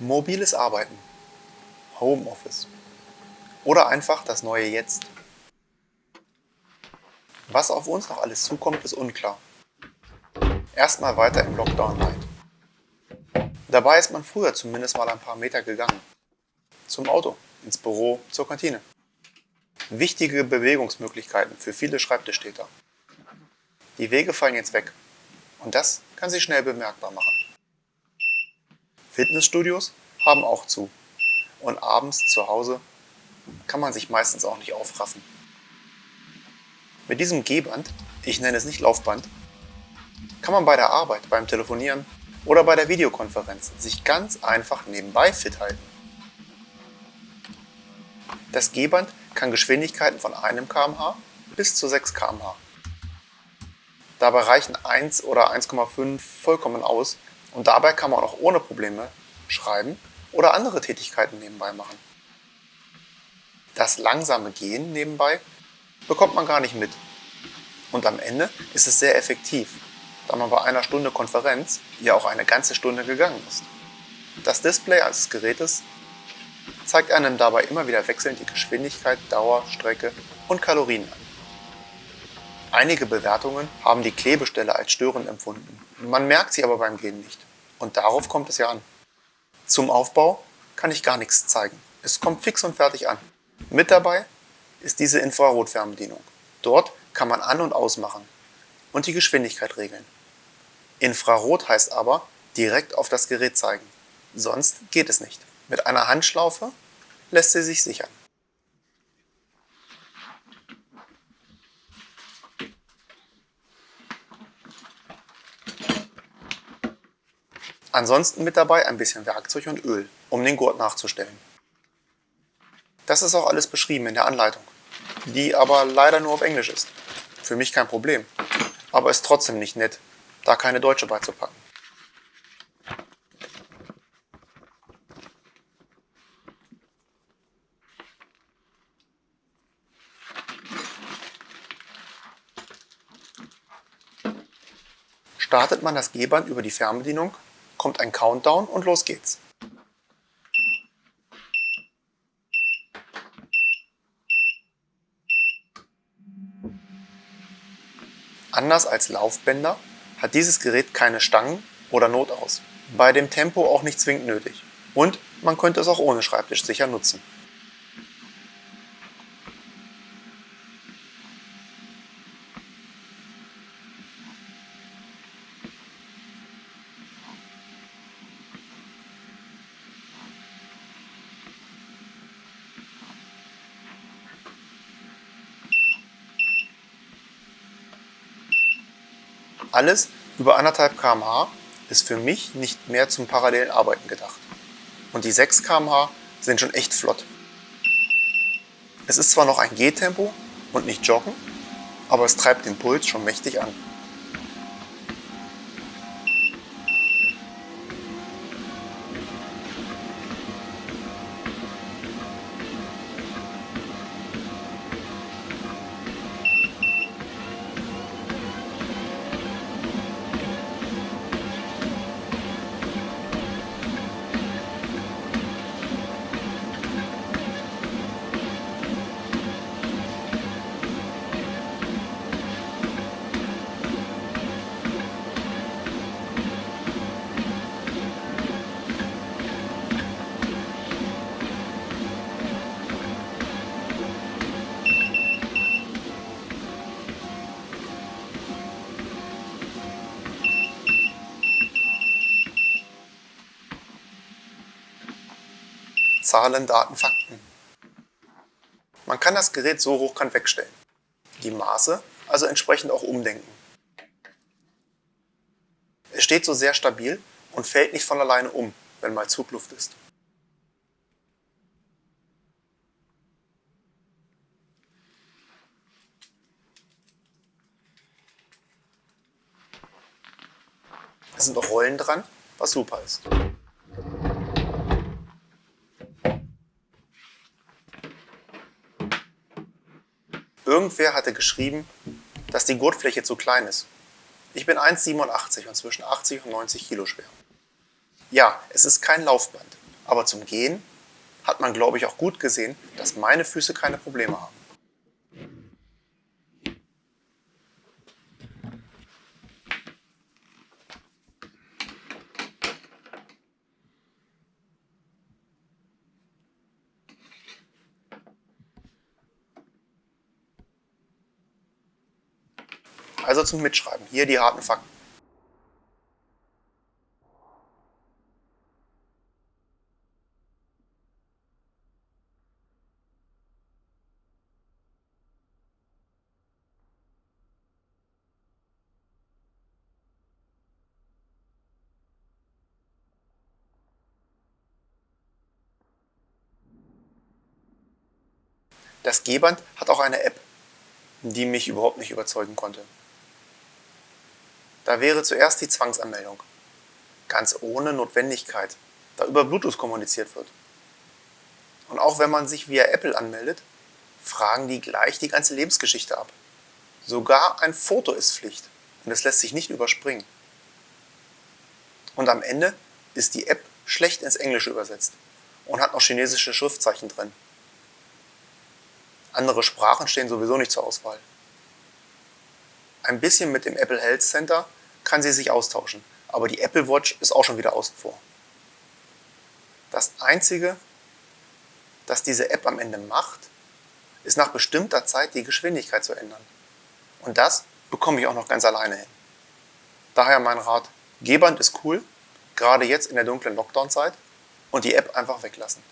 Mobiles Arbeiten, Homeoffice oder einfach das neue Jetzt. Was auf uns noch alles zukommt, ist unklar. Erstmal weiter im Lockdown Light. Dabei ist man früher zumindest mal ein paar Meter gegangen. Zum Auto, ins Büro, zur Kantine. Wichtige Bewegungsmöglichkeiten für viele Schreibtischtäter. Die Wege fallen jetzt weg und das kann sich schnell bemerkbar machen. Fitnessstudios haben auch zu. Und abends zu Hause kann man sich meistens auch nicht aufraffen. Mit diesem Gehband, ich nenne es nicht Laufband, kann man bei der Arbeit, beim Telefonieren oder bei der Videokonferenz sich ganz einfach nebenbei fit halten. Das Gehband kann Geschwindigkeiten von 1 km/h bis zu 6 km/h. Dabei reichen 1 oder 1,5 vollkommen aus, und dabei kann man auch ohne Probleme schreiben oder andere Tätigkeiten nebenbei machen. Das langsame Gehen nebenbei bekommt man gar nicht mit. Und am Ende ist es sehr effektiv, da man bei einer Stunde Konferenz ja auch eine ganze Stunde gegangen ist. Das Display eines Gerätes zeigt einem dabei immer wieder wechselnd die Geschwindigkeit, Dauer, Strecke und Kalorien an. Einige Bewertungen haben die Klebestelle als störend empfunden. Man merkt sie aber beim Gehen nicht. Und darauf kommt es ja an. Zum Aufbau kann ich gar nichts zeigen. Es kommt fix und fertig an. Mit dabei ist diese Infrarotfernbedienung. Dort kann man an- und ausmachen und die Geschwindigkeit regeln. Infrarot heißt aber direkt auf das Gerät zeigen. Sonst geht es nicht. Mit einer Handschlaufe lässt sie sich sichern. Ansonsten mit dabei ein bisschen Werkzeug und Öl, um den Gurt nachzustellen. Das ist auch alles beschrieben in der Anleitung, die aber leider nur auf Englisch ist. Für mich kein Problem, aber ist trotzdem nicht nett, da keine deutsche beizupacken. Startet man das Gehband über die Fernbedienung, kommt ein Countdown und los geht's. Anders als Laufbänder hat dieses Gerät keine Stangen oder Notaus. Bei dem Tempo auch nicht zwingend nötig. Und man könnte es auch ohne Schreibtisch sicher nutzen. Alles über 1,5 km/h ist für mich nicht mehr zum parallelen Arbeiten gedacht. Und die 6 km/h sind schon echt flott. Es ist zwar noch ein Gehtempo und nicht Joggen, aber es treibt den Puls schon mächtig an. Zahlen, Daten, Fakten. Man kann das Gerät so hochkant wegstellen. Die Maße also entsprechend auch umdenken. Es steht so sehr stabil und fällt nicht von alleine um, wenn mal Zugluft ist. Es sind auch Rollen dran, was super ist. Irgendwer hatte geschrieben, dass die Gurtfläche zu klein ist. Ich bin 1,87 und zwischen 80 und 90 Kilo schwer. Ja, es ist kein Laufband, Aber zum Gehen hat man, glaube ich, auch gut gesehen, dass meine Füße keine Probleme haben. Also zum Mitschreiben. Hier die harten Fakten. Das G-Band hat auch eine App, die mich überhaupt nicht überzeugen konnte. Da wäre zuerst die Zwangsanmeldung. Ganz ohne Notwendigkeit, da über Bluetooth kommuniziert wird. Und auch wenn man sich via Apple anmeldet, fragen die gleich die ganze Lebensgeschichte ab. Sogar ein Foto ist Pflicht und es lässt sich nicht überspringen. Und am Ende ist die App schlecht ins Englische übersetzt und hat noch chinesische Schriftzeichen drin. Andere Sprachen stehen sowieso nicht zur Auswahl. Ein bisschen mit dem Apple Health Center kann sie sich austauschen. Aber die Apple Watch ist auch schon wieder außen vor. Das Einzige, das diese App am Ende macht, ist nach bestimmter Zeit die Geschwindigkeit zu ändern. Und das bekomme ich auch noch ganz alleine hin. Daher mein Rat, G-Band ist cool, gerade jetzt in der dunklen Lockdown-Zeit und die App einfach weglassen.